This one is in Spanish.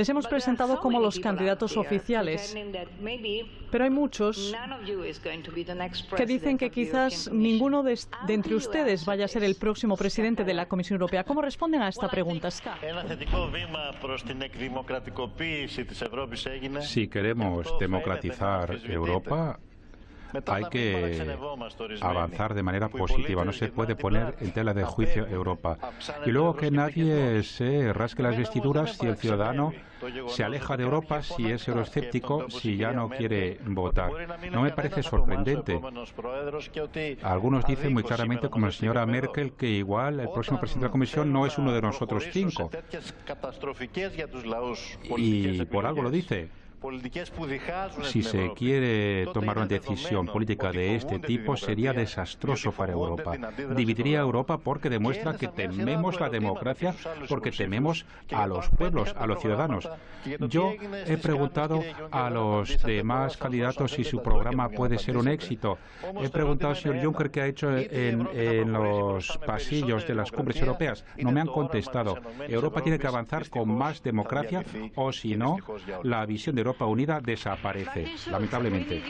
Les hemos presentado como los candidatos oficiales, pero hay muchos que dicen que quizás ninguno de, de, entre ustedes vaya a ser el próximo presidente de la Comisión Europea. ¿Cómo responden a esta pregunta, Ska? Si queremos democratizar Europa, hay que avanzar de manera positiva, no se puede poner en tela de juicio Europa. Y luego que nadie se rasque las vestiduras si el ciudadano se aleja de Europa, si es euroescéptico, si ya no quiere votar. No me parece sorprendente. Algunos dicen muy claramente, como la señora Merkel, que igual el próximo presidente de la Comisión no es uno de nosotros cinco. Y por algo lo dice. Si se quiere tomar una decisión política de este tipo, sería desastroso para Europa. Dividiría a Europa porque demuestra que tememos la democracia, porque tememos a los pueblos, a los ciudadanos. Yo he preguntado a los demás candidatos si su programa puede ser un éxito. He preguntado al señor Juncker qué ha hecho en, en los pasillos de las cumbres europeas. No me han contestado. Europa tiene que avanzar con más democracia o si no, la visión de Europa Unida desaparece, lamentablemente.